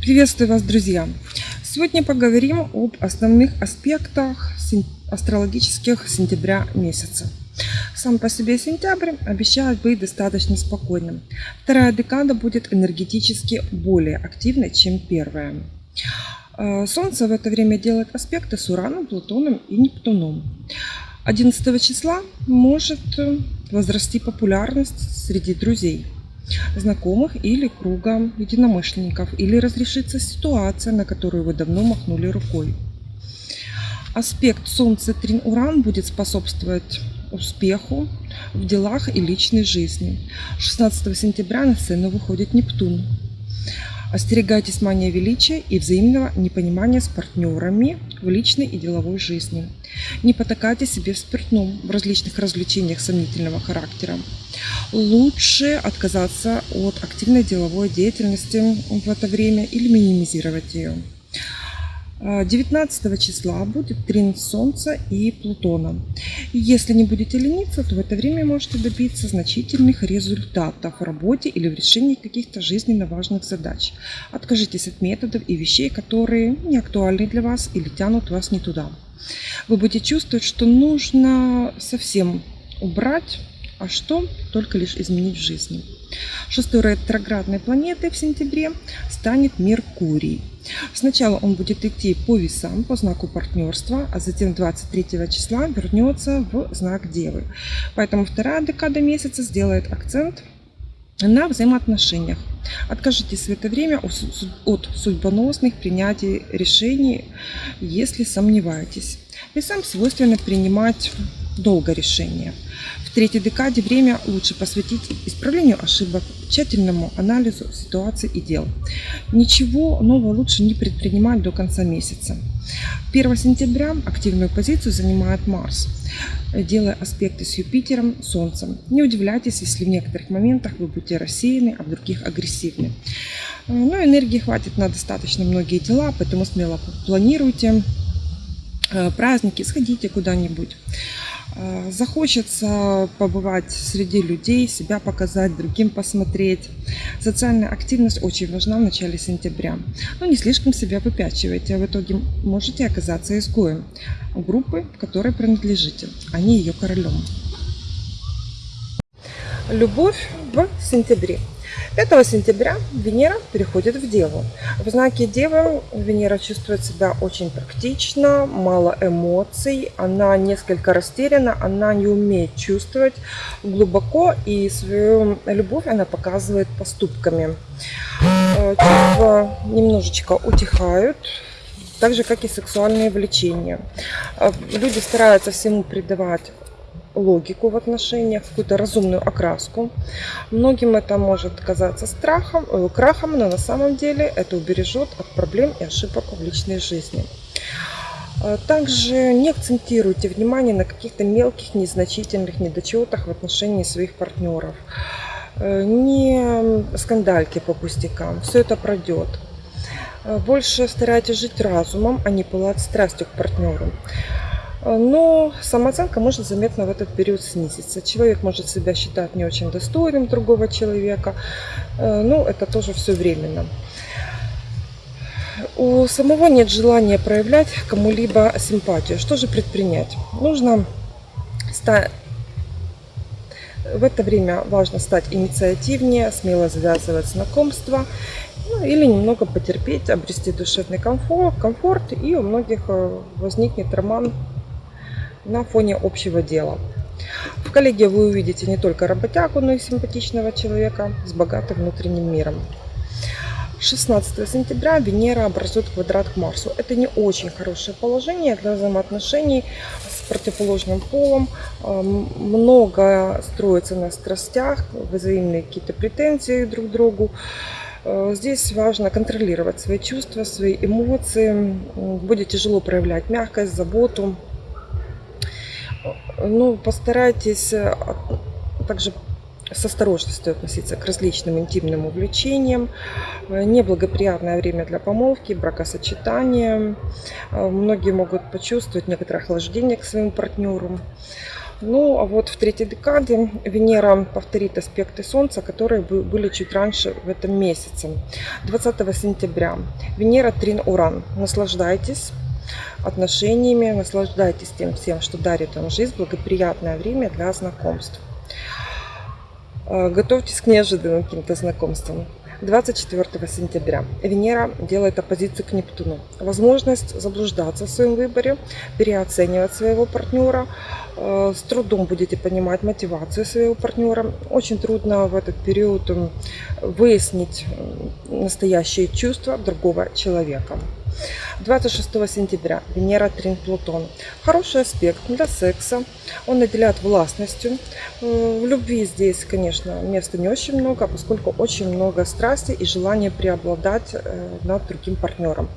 Приветствую вас, друзья! Сегодня поговорим об основных аспектах астрологических сентября месяца. Сам по себе сентябрь обещает быть достаточно спокойным. Вторая декада будет энергетически более активной, чем первая. Э, Солнце в это время делает аспекты с Ураном, Плутоном и Нептуном. 11 числа может возрасти популярность среди друзей – знакомых или круга единомышленников, или разрешится ситуация, на которую вы давно махнули рукой. Аспект Солнце-Трин-Уран будет способствовать успеху в делах и личной жизни. 16 сентября на сцену выходит Нептун. Остерегайтесь мания величия и взаимного непонимания с партнерами в личной и деловой жизни. Не потакайте себе в спиртном, в различных развлечениях сомнительного характера. Лучше отказаться от активной деловой деятельности в это время или минимизировать ее. 19 числа будет трин Солнца и Плутона. Если не будете лениться, то в это время можете добиться значительных результатов в работе или в решении каких-то жизненно важных задач. Откажитесь от методов и вещей, которые не актуальны для вас или тянут вас не туда. Вы будете чувствовать, что нужно совсем убрать а что только лишь изменить в жизни. Шестой ретроградной планетой в сентябре станет Меркурий. Сначала он будет идти по весам, по знаку партнерства, а затем 23 числа вернется в знак Девы. Поэтому вторая декада месяца сделает акцент на взаимоотношениях. Откажитесь в это время от судьбоносных принятий решений, если сомневаетесь. Весам свойственно принимать долго решения. В третьей декаде время лучше посвятить исправлению ошибок, тщательному анализу ситуации и дел. Ничего нового лучше не предпринимать до конца месяца. 1 сентября активную позицию занимает Марс, делая аспекты с Юпитером, Солнцем. Не удивляйтесь, если в некоторых моментах вы будете рассеяны, а в других агрессивны. Но энергии хватит на достаточно многие дела, поэтому смело планируйте э, праздники, сходите куда-нибудь. Э, захочется побывать среди людей, себя показать, другим посмотреть. Социальная активность очень важна в начале сентября. Но не слишком себя выпячивайте, а в итоге можете оказаться изгоем группы, которой принадлежите, а не ее королем. Любовь в сентябре. 5 сентября Венера переходит в Деву. В знаке Девы Венера чувствует себя очень практично, мало эмоций, она несколько растеряна, она не умеет чувствовать глубоко и свою любовь она показывает поступками. Э, чувства немножечко утихают, так же, как и сексуальные влечения. Э, люди стараются всему придавать логику в отношениях, какую-то разумную окраску. Многим это может казаться страхом, э, крахом, но на самом деле это убережет от проблем и ошибок в личной жизни. Э, также не акцентируйте внимание на каких-то мелких, незначительных недочетах в отношении своих партнеров. Э, не скандальки по пустякам, все это пройдет. Больше старайтесь жить разумом, а не пылать страстью к партнеру. Э, но самооценка может заметно в этот период снизиться. Человек может себя считать не очень достойным другого человека. Э, ну, это тоже все временно. У самого нет желания проявлять кому-либо симпатию. Что же предпринять? Нужно стать в это время важно стать инициативнее, смело завязывать знакомства ну, или немного потерпеть, обрести душевный комфорт, комфорт и у многих э, возникнет роман на фоне общего дела. В коллеге вы увидите не только работягу, но и симпатичного человека с богатым внутренним миром. 16 сентября Венера образует квадрат к Марсу. Это не очень хорошее положение для взаимоотношений с противоположным полом. Много строится на страстях, взаимные какие-то претензии друг к другу. Э, здесь важно контролировать свои чувства, свои эмоции. Будет тяжело проявлять мягкость, заботу, ну, постарайтесь э, также с осторожностью относиться к различным интимным увлечениям. Э, неблагоприятное время для помолвки, бракосочетания. Э, многие могут почувствовать некоторое охлаждение к своему партнеру. Ну, а вот в третьей декаде Венера повторит аспекты Солнца, которые были чуть раньше в этом месяце. 20 сентября. Венера Трин Уран. Наслаждайтесь отношениями, наслаждайтесь тем всем, что дарит вам жизнь, благоприятное время для знакомств. Э, готовьтесь к неожиданным каким-то знакомствам. 24 сентября Венера делает оппозицию к Нептуну. Возможность заблуждаться в своем выборе, переоценивать своего партнера. Э, с трудом будете понимать мотивацию своего партнера. Очень трудно в этот период выяснить настоящие чувства другого человека. 26 сентября Венера Трин Плутон. Хороший аспект для секса. Он наделяет властностью. В любви здесь, конечно, места не очень много, поскольку очень много страсти и желания преобладать э, над другим партнером.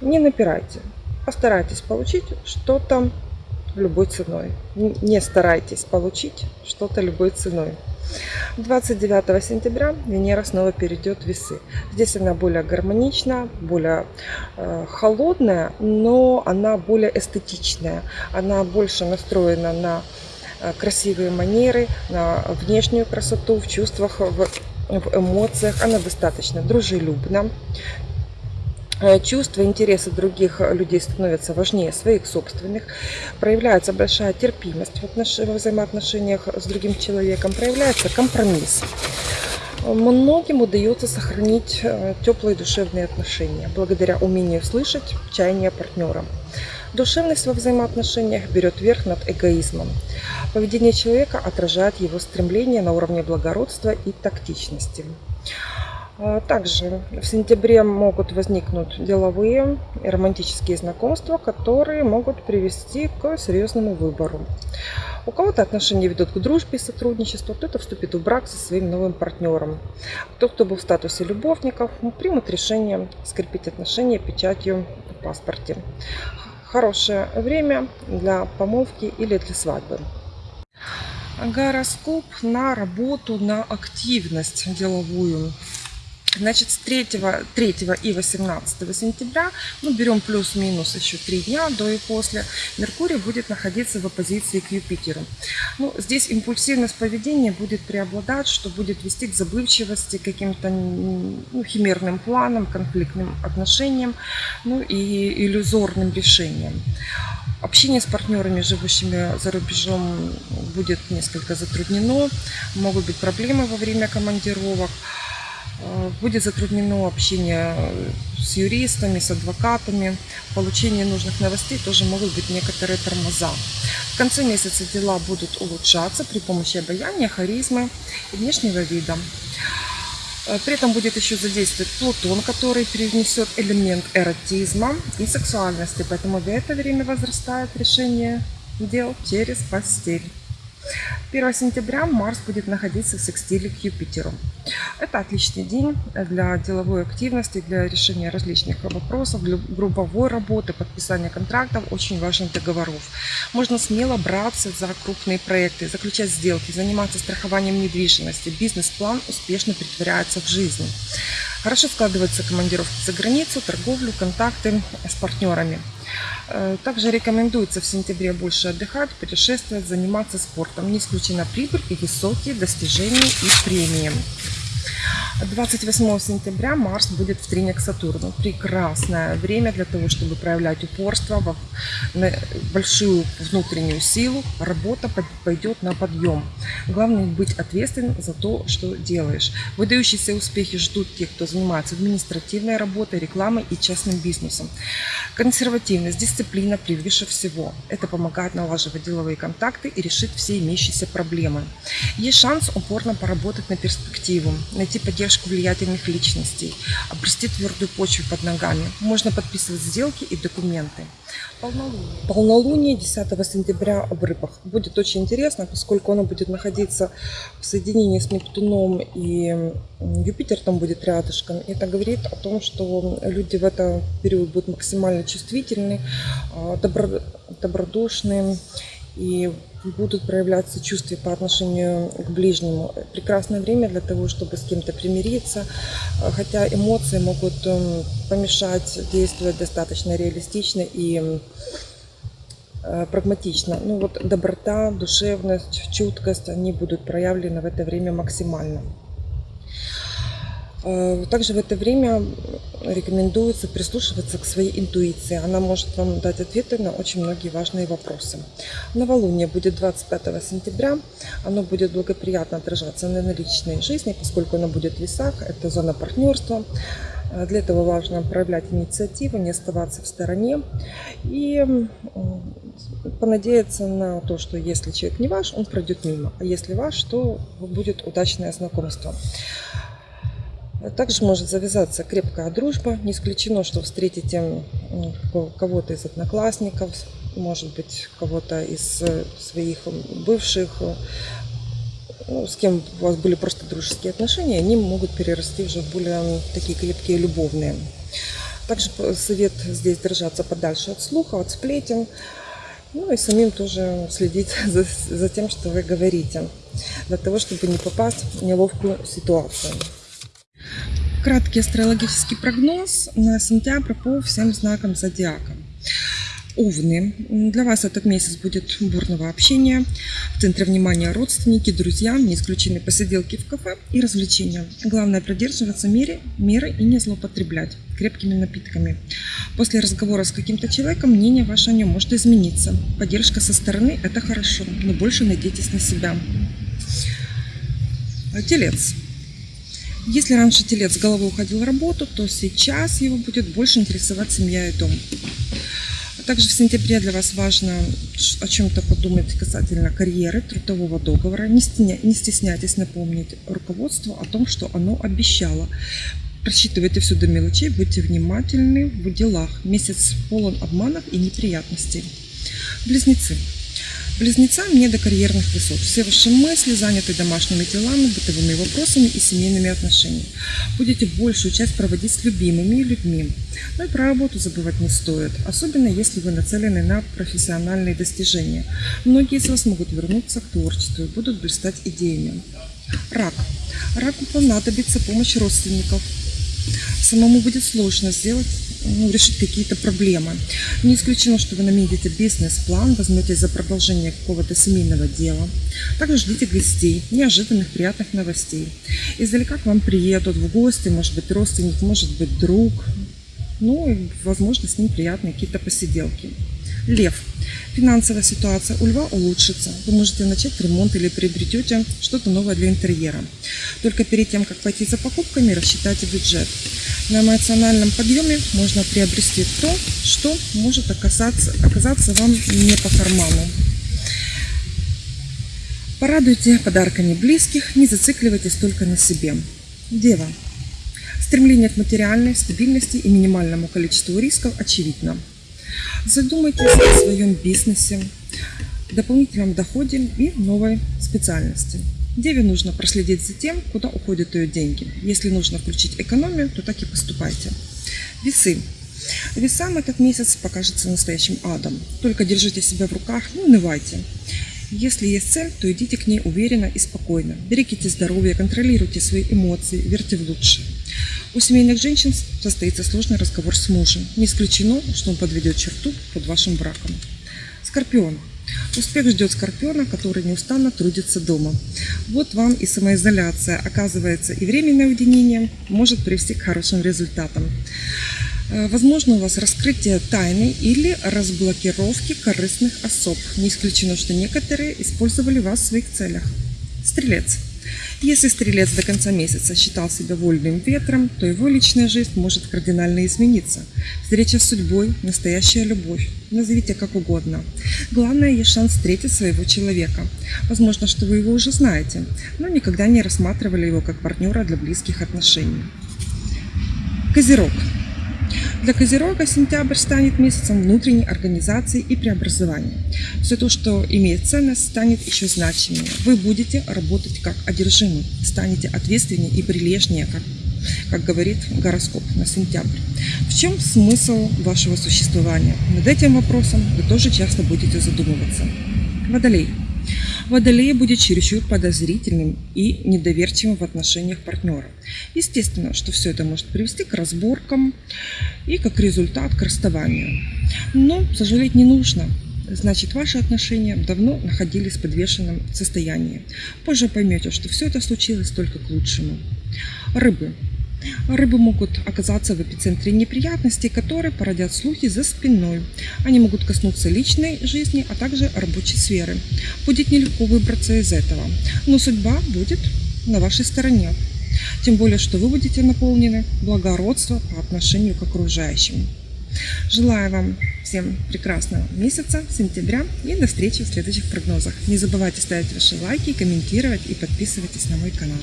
Не напирайте. Постарайтесь получить что-то любой ценой. Не старайтесь получить что-то любой ценой. 29 сентября Венера снова перейдет в весы. Здесь она более гармоничная, более э, холодная, но она более эстетичная. Она больше настроена на э, красивые манеры, на внешнюю красоту, в чувствах, в, в эмоциях. Она достаточно дружелюбна. Э, чувства, интересы других людей становятся важнее своих собственных, проявляется большая терпимость в, отнош... во взаимоотношениях с другим человеком, проявляется компромисс. Многим удается сохранить э, теплые душевные отношения благодаря умению слышать чаяния партнера. Душевность во взаимоотношениях берет верх над эгоизмом. Поведение человека отражает его стремление на уровне благородства и тактичности. А, также в сентябре могут возникнуть деловые и романтические знакомства, которые могут привести к серьезному выбору. У кого-то отношения ведут к дружбе и сотрудничеству, кто-то вступит в брак со своим новым партнером. Тот, кто был в статусе любовников, примут решение скрепить отношения печатью в паспорте. Хорошее время для помолвки или для свадьбы. Гороскоп на работу, на активность деловую. Значит, с 3, 3 и 18 сентября, ну, берем плюс-минус еще 3 дня до и после, Меркурий будет находиться в оппозиции к Юпитеру. Ну, здесь импульсивность поведения будет преобладать, что будет вести к забывчивости, каким-то ну, химерным планам, конфликтным отношениям, ну и иллюзорным решениям. Общение с партнерами, живущими за рубежом, будет несколько затруднено. Могут быть проблемы во время командировок. Э, будет затруднено общение с юристами, с адвокатами. Получение нужных новостей тоже могут быть некоторые тормоза. В конце месяца дела будут улучшаться при помощи обаяния, харизмы и внешнего вида. Э, при этом будет еще задействовать Плутон, который перенесет элемент эротизма и сексуальности. Поэтому в это время возрастает решение дел через постель. 1 сентября Марс будет находиться в секстиле к Юпитеру. Это отличный день для деловой активности, для решения различных вопросов, для групповой работы, подписания контрактов, очень важных договоров. Можно смело браться за крупные проекты, заключать сделки, заниматься страхованием недвижимости. Бизнес-план успешно притворяется в жизнь. Хорошо складываются командировки за границу, торговлю, контакты с партнерами. Э, также рекомендуется в сентябре больше отдыхать, путешествовать, заниматься спортом. Не исключена прибыль и высокие достижения и премии. 28 сентября Марс будет в трине к Сатурну. Прекрасное время для того, чтобы проявлять упорство, большую внутреннюю силу. Работа пойдет на подъем. Главное быть ответственным за то, что делаешь. Выдающиеся успехи ждут тех, кто занимается административной работой, рекламой и частным бизнесом. Консервативность, дисциплина превыше всего. Это помогает налаживать деловые контакты и решить все имеющиеся проблемы. Есть шанс упорно поработать на перспективу, найти поддержку поддержку влиятельных личностей, обрести твердую почву под ногами. Можно подписывать сделки и документы. Полнолуние. Полнолуние 10 сентября в рыбах. Будет очень интересно, поскольку оно будет находиться в соединении с Нептуном и Юпитер там будет рядышком. Это говорит о том, что люди в этот период будут максимально чувствительны, а, добро, добродушны и будут проявляться чувства по отношению к ближнему. Прекрасное время для того, чтобы с кем-то примириться, хотя эмоции могут эм, помешать действовать достаточно реалистично и э, прагматично. Ну вот доброта, душевность, чуткость, они будут проявлены в это время максимально. Э, также в это время рекомендуется прислушиваться к своей интуиции. Она может вам дать ответы на очень многие важные вопросы. Новолуние будет 25 сентября. Оно будет благоприятно отражаться на личной жизни, поскольку оно будет в весах. Это зона партнерства. Э, для этого важно проявлять инициативу, не оставаться в стороне и понадеяться на то, что если человек не ваш, он пройдет мимо, а если ваш, то будет удачное знакомство. Также может завязаться крепкая дружба. Не исключено, что встретите кого-то из одноклассников, может быть, кого-то из э, своих бывших, э, ну, с кем у вас были просто дружеские отношения, они могут перерасти уже в более такие крепкие любовные. Также совет здесь держаться подальше от слуха, от сплетен. Ну и самим тоже следить за, за тем, что вы говорите, для того, чтобы не попасть в неловкую ситуацию. Краткий астрологический прогноз на сентябрь по всем знакам зодиака. Овны. Для вас этот месяц будет бурного общения. В центре внимания родственники, друзья, не исключены посиделки в кафе и развлечения. Главное придерживаться меры, меры и не злоупотреблять крепкими напитками. После разговора с каким-то человеком мнение ваше о нем может измениться. Поддержка со стороны – это хорошо, но больше надейтесь на себя. Телец. Если раньше телец с головы уходил в работу, то сейчас его будет больше интересовать семья и дом. Также в сентябре для вас важно о чем-то подумать касательно карьеры, трудового договора. Не стесняйтесь напомнить руководству о том, что оно обещало. Просчитывайте все до мелочей, будьте внимательны в делах. Месяц полон обманов и неприятностей. Близнецы. Близнецам не до карьерных высот. Все ваши мысли заняты домашними делами, бытовыми вопросами и семейными отношениями. Будете большую часть проводить с любимыми людьми. Но и про работу забывать не стоит, особенно если вы нацелены на профессиональные достижения. Многие из вас могут вернуться к творчеству и будут блистать идеями. Рак. Раку понадобится помощь родственников. Самому будет сложно сделать решить какие-то проблемы. Не исключено, что вы наметите бизнес-план, возьметесь за продолжение какого-то семейного дела. Также ждите гостей, неожиданных приятных новостей. Издалека к вам приедут в гости, может быть родственник, может быть друг. Ну и, возможно, с ним приятные какие-то посиделки. Лев. Финансовая ситуация у льва улучшится. Вы можете начать ремонт или приобретете что-то новое для интерьера. Только перед тем, как пойти за покупками, рассчитайте бюджет. На эмоциональном подъеме можно приобрести то, что может оказаться, оказаться вам не по карману. Порадуйте подарками близких, не зацикливайтесь только на себе. Дева. Стремление к материальной стабильности и минимальному количеству рисков очевидно. Задумайтесь о своем бизнесе, дополнительном доходе и новой специальности. Деве нужно проследить за тем, куда уходят ее деньги. Если нужно включить экономию, то так и поступайте. Весы. Весам этот месяц покажется настоящим адом. Только держите себя в руках, не унывайте. Если есть цель, то идите к ней уверенно и спокойно. Берегите здоровье, контролируйте свои эмоции, верьте в лучшее. У семейных женщин состоится сложный разговор с мужем. Не исключено, что он подведет черту под вашим браком. Скорпион. Успех ждет Скорпиона, который неустанно трудится дома. Вот вам и самоизоляция. Оказывается, и временное уединение может привести к хорошим результатам. Э, возможно, у вас раскрытие тайны или разблокировки корыстных особ. Не исключено, что некоторые использовали вас в своих целях. Стрелец. Если стрелец до конца месяца считал себя вольным ветром, то его личная жизнь может кардинально измениться. Встреча с судьбой – настоящая любовь. Назовите как угодно. Главное, есть шанс встретить своего человека. Возможно, что вы его уже знаете, но никогда не рассматривали его как партнера для близких отношений. Козерог. Для Козерога сентябрь станет месяцем внутренней организации и преобразования. Все то, что имеет ценность, станет еще значимее. Вы будете работать как одержимый, станете ответственнее и прилежнее, как как говорит гороскоп на сентябрь. В чем смысл вашего существования? Над этим вопросом вы тоже часто будете задумываться. Водолей. Водолей будет чересчур подозрительным и недоверчивым в отношениях партнера. Естественно, что все это может привести к разборкам и как результат к расставанию. Но сожалеть не нужно. значит ваши отношения давно находились в подвешенном состоянии. Позже поймете, что все это случилось только к лучшему. Рыбы. Рыбы могут оказаться в эпицентре неприятностей, которые породят слухи за спиной. Они могут коснуться личной жизни, а также рабочей сферы. Будет нелегко выбраться из этого, но судьба будет на вашей стороне. Тем более, что вы будете наполнены благородством по отношению к окружающим. Желаю вам всем прекрасного месяца, сентября и до встречи в следующих прогнозах. Не забывайте ставить ваши лайки, комментировать и подписывайтесь на мой канал.